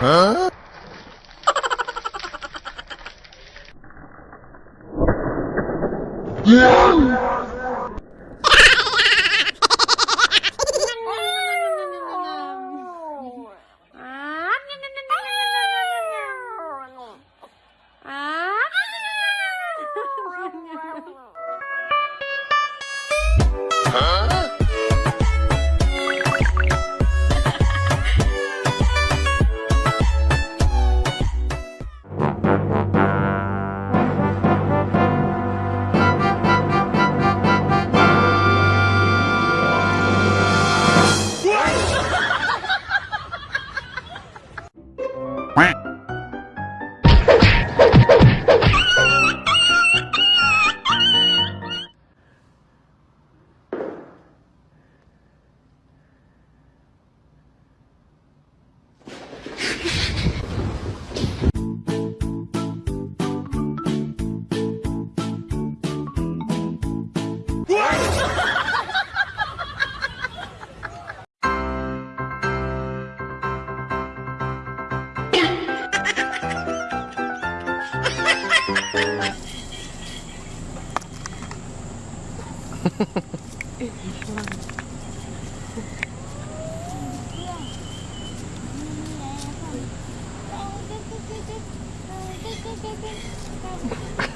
Huh? yeah! ハハハ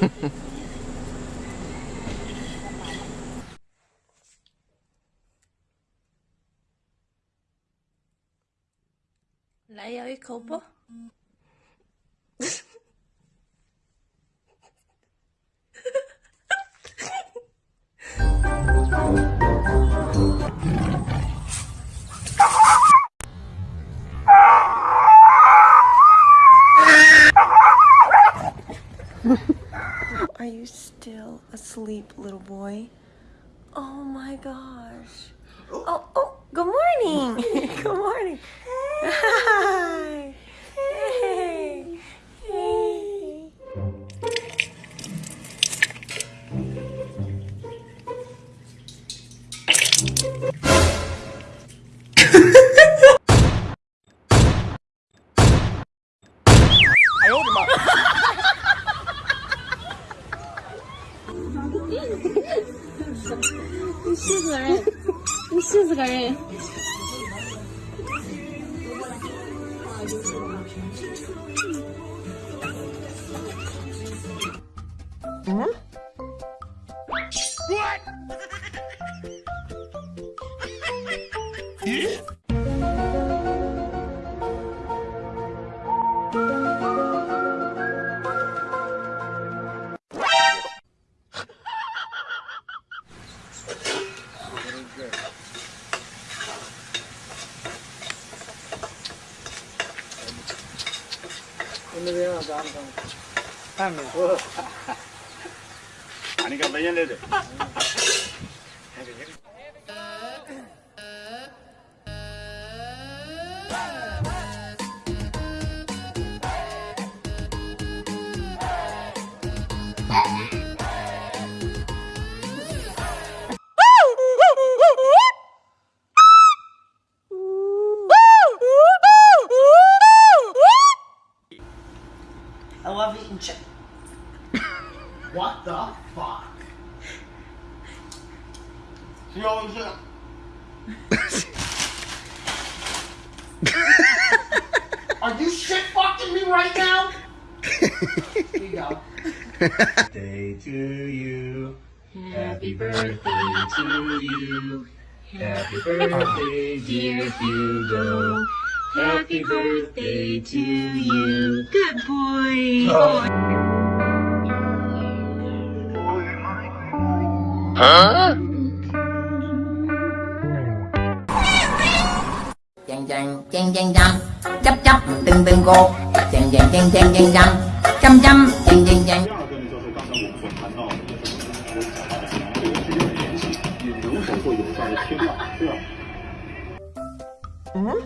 ハ。Nei, jeg gikk hold. Are you still asleep, little boy? Oh my gosh. Oh, oh, good morning. good morning. 你寻思个人，你寻思个人。Hey. Hey. 아니가 몇 년 되죠? I love eating chicken. what the fuck? Yo, yeah. Are you shit fucking me right now? Here you go. Birthday to you. Happy birthday to you. Happy birthday, dear Hugo. Happy birthday to you. Good boy. Huh? Chang chang chang chang chang. Từng từng cô. Chang chang chang chang chang chang. Chăm chăm chang chang chang. Ừ?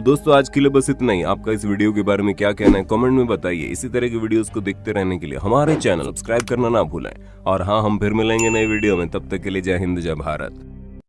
तो दोस्तों, आज के लिए बस इतना ही। आपका इस video के बारे में क्या कहना है, कमेंट में बताइए। इसी तरह के वीडियोस को देखते रहने के लिए हमारे चैनल सब्सक्राइब करना ना भूलें। और हाँ हम फिर मिलेंगे नए वीडियो में। तब तक के लिए जय हिंद, जय भारत।